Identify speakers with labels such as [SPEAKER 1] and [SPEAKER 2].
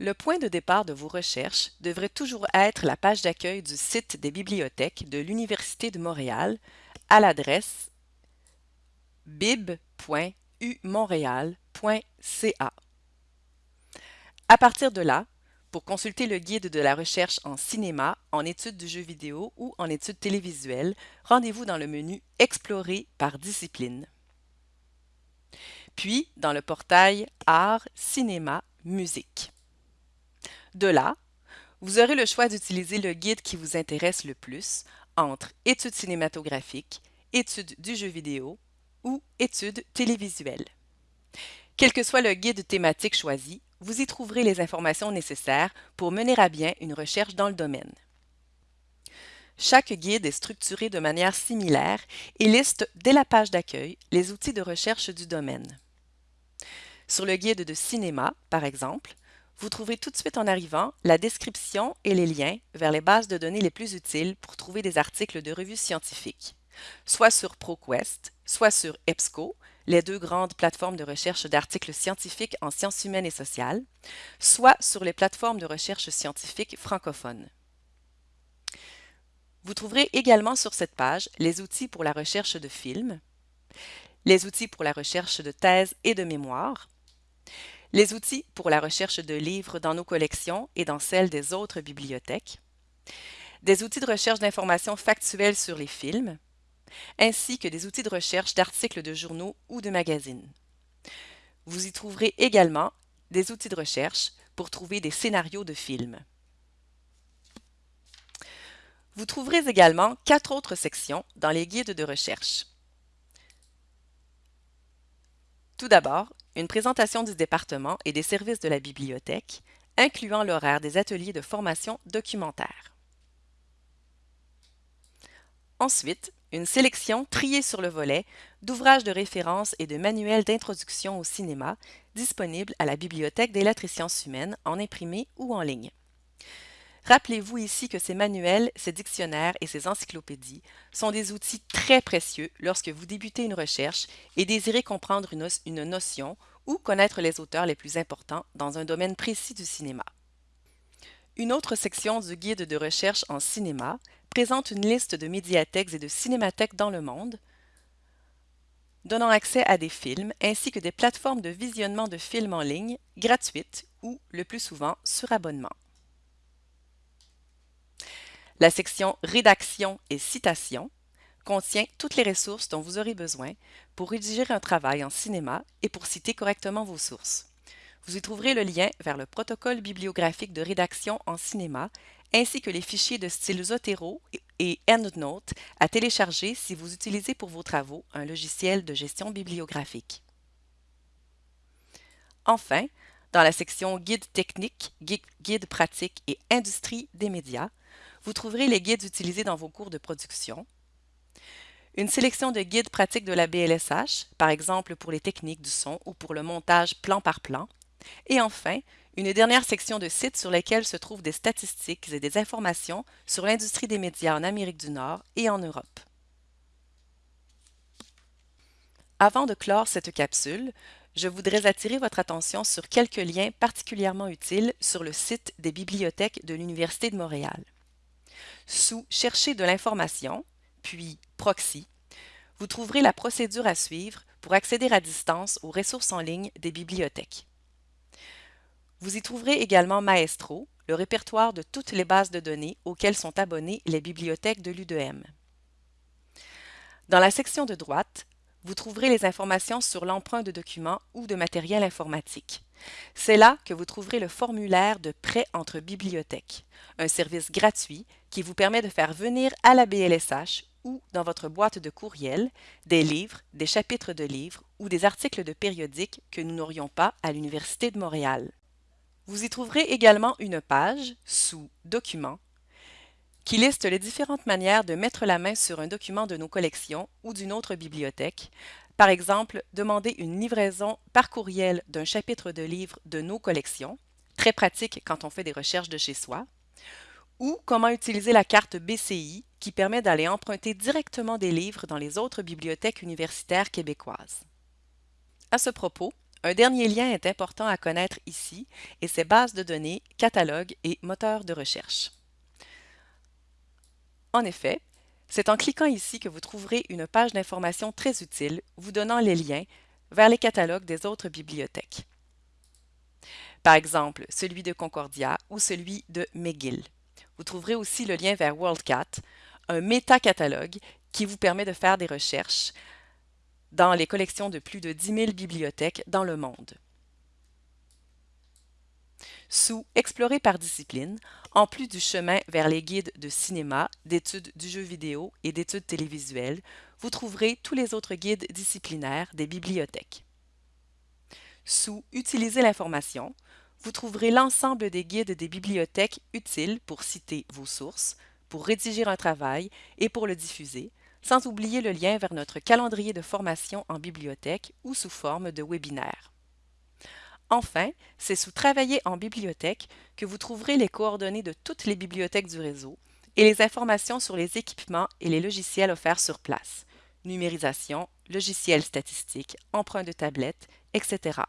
[SPEAKER 1] Le point de départ de vos recherches devrait toujours être la page d'accueil du site des bibliothèques de l'Université de Montréal à l'adresse bib.umontréal.ca. À partir de là, pour consulter le guide de la recherche en cinéma, en études du jeu vidéo ou en études télévisuelles, rendez-vous dans le menu Explorer par discipline. Puis dans le portail Art, cinéma, musique. De là, vous aurez le choix d'utiliser le guide qui vous intéresse le plus entre études cinématographiques, études du jeu vidéo ou études télévisuelles. Quel que soit le guide thématique choisi, vous y trouverez les informations nécessaires pour mener à bien une recherche dans le domaine. Chaque guide est structuré de manière similaire et liste dès la page d'accueil les outils de recherche du domaine. Sur le guide de cinéma, par exemple, vous trouvez tout de suite en arrivant la description et les liens vers les bases de données les plus utiles pour trouver des articles de revues scientifiques, soit sur ProQuest, soit sur EBSCO, les deux grandes plateformes de recherche d'articles scientifiques en sciences humaines et sociales, soit sur les plateformes de recherche scientifiques francophones. Vous trouverez également sur cette page les outils pour la recherche de films, les outils pour la recherche de thèses et de mémoires, les outils pour la recherche de livres dans nos collections et dans celles des autres bibliothèques, des outils de recherche d'informations factuelles sur les films, ainsi que des outils de recherche d'articles de journaux ou de magazines. Vous y trouverez également des outils de recherche pour trouver des scénarios de films. Vous trouverez également quatre autres sections dans les guides de recherche. Tout d'abord, une présentation du département et des services de la bibliothèque, incluant l'horaire des ateliers de formation documentaire. Ensuite, une sélection triée sur le volet d'ouvrages de référence et de manuels d'introduction au cinéma disponibles à la Bibliothèque des lettres et sciences humaines en imprimé ou en ligne. Rappelez-vous ici que ces manuels, ces dictionnaires et ces encyclopédies sont des outils très précieux lorsque vous débutez une recherche et désirez comprendre une, notion ou connaître les auteurs les plus importants dans un domaine précis du cinéma. Une autre section du guide de recherche en cinéma présente une liste de médiathèques et de cinémathèques dans le monde, donnant accès à des films ainsi que des plateformes de visionnement de films en ligne gratuites ou, le plus souvent, sur abonnement. La section Rédaction et citation contient toutes les ressources dont vous aurez besoin pour rédiger un travail en cinéma et pour citer correctement vos sources. Vous y trouverez le lien vers le protocole bibliographique de rédaction en cinéma ainsi que les fichiers de style Zotero et EndNote à télécharger si vous utilisez pour vos travaux un logiciel de gestion bibliographique. Enfin, dans la section Guide technique, Guide pratique et Industrie des médias, vous trouverez les guides utilisés dans vos cours de production, une sélection de guides pratiques de la BLSH, par exemple pour les techniques du son ou pour le montage plan par plan, et enfin, une dernière section de sites sur lesquels se trouvent des statistiques et des informations sur l'industrie des médias en Amérique du Nord et en Europe. Avant de clore cette capsule, je voudrais attirer votre attention sur quelques liens particulièrement utiles sur le site des bibliothèques de l'Université de Montréal. Sous Chercher de l'information, puis Proxy, vous trouverez la procédure à suivre pour accéder à distance aux ressources en ligne des bibliothèques. Vous y trouverez également Maestro, le répertoire de toutes les bases de données auxquelles sont abonnées les bibliothèques de l'UDM. Dans la section de droite, vous trouverez les informations sur l'emprunt de documents ou de matériel informatique. C'est là que vous trouverez le formulaire de prêt entre bibliothèques, un service gratuit qui vous permet de faire venir à la BLSH ou dans votre boîte de courriel des livres, des chapitres de livres ou des articles de périodiques que nous n'aurions pas à l'Université de Montréal. Vous y trouverez également une page, sous Documents, qui liste les différentes manières de mettre la main sur un document de nos collections ou d'une autre bibliothèque. Par exemple, demander une livraison par courriel d'un chapitre de livre de nos collections, très pratique quand on fait des recherches de chez soi, ou comment utiliser la carte BCI qui permet d'aller emprunter directement des livres dans les autres bibliothèques universitaires québécoises. À ce propos, Un dernier lien est important à connaître ici et c'est base de données, catalogue et moteur de recherche. En effet, c'est en cliquant ici que vous trouverez une page d'information très utile vous donnant les liens vers les catalogues des autres bibliothèques. Par exemple, celui de Concordia ou celui de McGill. Vous trouverez aussi le lien vers WorldCat, un métacatalogue qui vous permet de faire des recherches dans les collections de plus de 10 000 bibliothèques dans le monde. Sous Explorer par discipline, en plus du chemin vers les guides de cinéma, d'études du jeu vidéo et d'études télévisuelles, vous trouverez tous les autres guides disciplinaires des bibliothèques. Sous Utiliser l'information, vous trouverez l'ensemble des guides des bibliothèques utiles pour citer vos sources, pour rédiger un travail et pour le diffuser, sans oublier le lien vers notre calendrier de formation en bibliothèque ou sous forme de webinaire. Enfin, c'est sous Travailler en bibliothèque que vous trouverez les coordonnées de toutes les bibliothèques du réseau et les informations sur les équipements et les logiciels offerts sur place, numérisation, logiciels statistiques, emprunts de tablettes, etc.